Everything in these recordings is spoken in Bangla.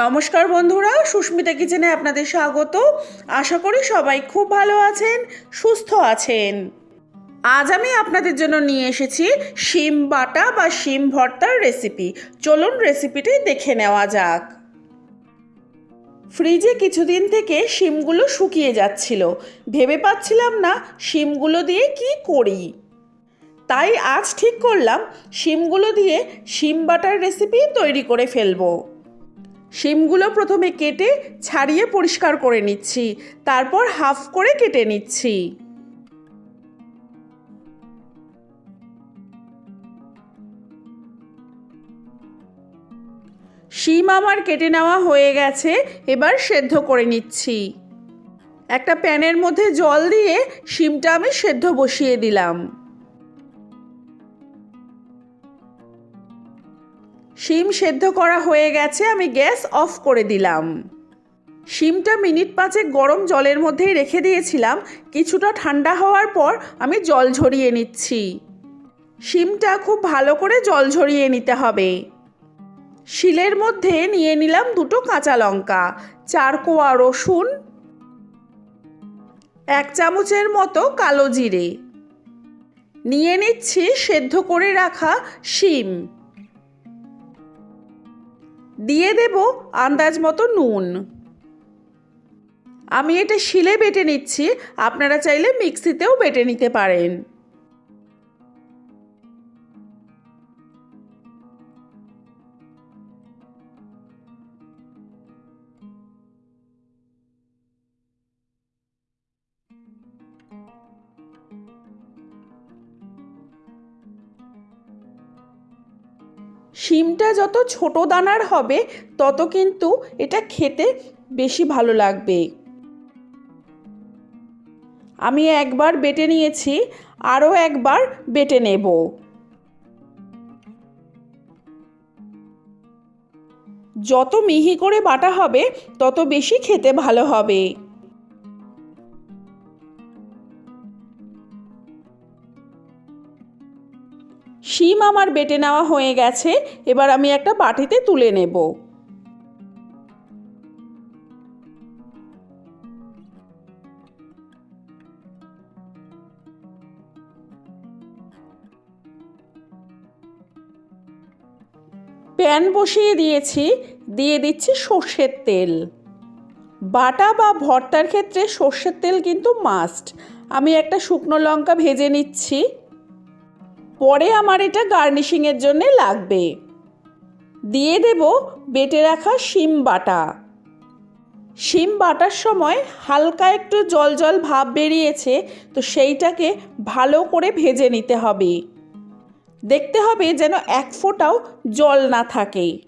নমস্কার বন্ধুরা, সুস্মিতা কিচেনে আপনাদের স্বাগত। আশা করি সবাই খুব ভালো আছেন, সুস্থ আছেন। আজ আমি আপনাদের জন্য নিয়ে এসেছি শিম বাটা বা শিম ভর্তার রেসিপি চলুন রেসিপিটি দেখে নেওয়া যাক। ফ্রিজে কিছুদিন থেকে শিমগুলো শুকিয়ে যাচ্ছিল। ভেবে পাচ্ছিলাম না শিমগুলো দিয়ে কি করি। তাই আজ ঠিক করলাম, শিমগুলো দিয়ে শিম বাটার রেসিপি তৈরি করে ফেলব। শিমগুলো প্রথমে কেটে ছাড়িয়ে পরিষ্কার করে নিচ্ছি। তারপর হাফ করে কেটে নিচ্ছি। শিম আমার কেটে নেওয়া হয়ে গেছে, এবার সেদ্ধ করে নিচ্ছি। একটা প্যানের মধ্যে জল দিয়ে শিমটা আমি সেদ্ধ বসিয়ে দিলাম। শিম সেদ্ধ করা হয়ে গেছে, আমি গ্যাস অফ করে দিলাম। শিমটা মিনিট পাঁচেক গরম জলের মধ্যেই রেখে দিয়েছিলাম, কিছুটা ঠান্ডা হওয়ার পর আমি জল ঝরিয়ে নিচ্ছি। শিমটা খুব ভালো করে জল ঝরিয়ে নিতে হবে। শিলের মধ্যে নিয়ে নিলাম দুটো কাঁচা লঙ্কা, চার কোয়া রসুন, এক চামচের মতো কালো জিরে। নিয়ে নিচ্ছি সেদ্ধ করে রাখা শিম। দিয়ে দেব আন্দাজ মতো নুন। আমি এটা শিলে বেটে নিচ্ছি, আপনারা চাইলে মিক্সিতেও বেটে নিতে পারেন। শিমটা যত ছোট দানার হবে, তত কিন্তু এটা খেতে বেশি ভালো লাগবে। আমি একবার বেটে নিয়েছি, আরও একবার বেটে নেব। যত মিহি করে বাটা হবে, তত বেশি খেতে ভালো হবে। শিম আমার বেটে নেওয়া হয়ে গেছে, এবার আমি একটা বাটিতে তুলে নেব। প্যান বসিয়ে দিয়েছি, দিয়ে দিচ্ছি সর্ষের তেল। বাটা বা ভর্তার ক্ষেত্রে সর্ষের তেল কিন্তু মাস্ট। আমি একটা শুকনো লঙ্কা ভেজে নিচ্ছি। পরে আমার এটা গার্নিশিংয়ের জন্যে লাগবে। দিয়ে দেব বেটে রাখা শিম বাটা। শিম বাটার সময় হালকা একটু জল জল ভাব বেরিয়েছে, তো সেইটাকে ভালো করে ভেজে নিতে হবে। দেখতে হবে যেন এক ফোঁটাও জল না থাকে।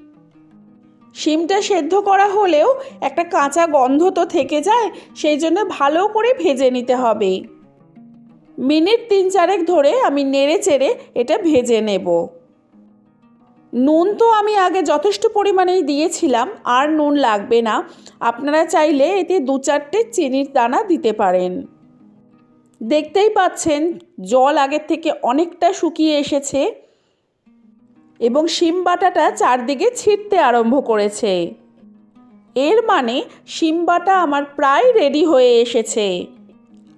শিমটা সেদ্ধ করা হলেও একটা কাঁচা গন্ধ তো থেকে যায়, সেই জন্য ভালো করে ভেজে নিতে হবে। মিনিট তিন চারেক ধরে আমি নেড়ে চেড়ে এটা ভেজে নেব। নুন তো আমি আগে যথেষ্ট পরিমাণেই দিয়েছিলাম, আর নুন লাগবে না। আপনারা চাইলে এতে দু চারটে চিনির দানা দিতে পারেন। দেখতেই পাচ্ছেন, জল আগের থেকে অনেকটা শুকিয়ে এসেছে এবং শিম বাটাটা চারদিকে ছিটতে আরম্ভ করেছে। এর মানে শিম বাটা আমার প্রায় রেডি হয়ে এসেছে।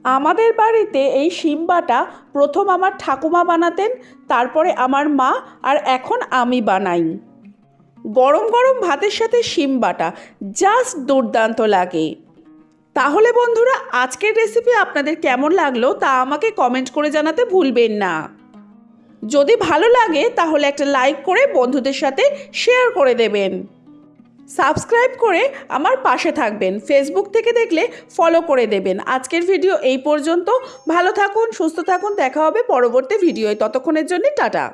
আমাদের বাড়িতে এই শিম বাটা প্রথম আমার ঠাকুমা বানাতেন, তারপরে আমার মা আর এখন আমি বানাই। গরম গরম ভাতের সাথে শিম বাটা জাস্ট দুর্দান্ত লাগে। তাহলে বন্ধুরা, আজকের রেসিপি আপনাদের কেমন লাগল তা আমাকে কমেন্ট করে জানাতে ভুলবেন না। যদি ভালো লাগে, তাহলে একটা লাইক করে বন্ধুদের সাথে শেয়ার করে দেবেন। সাবস্ক্রাইব করে আমার পাশে থাকবেন। ফেসবুক থেকে দেখলে ফলো করে দেবেন। আজকের ভিডিও এই পর্যন্ত। ভালো থাকুন, সুস্থ থাকুন। দেখা হবে পরবর্তী ভিডিওয় ততক্ষণের জন্য টাটা।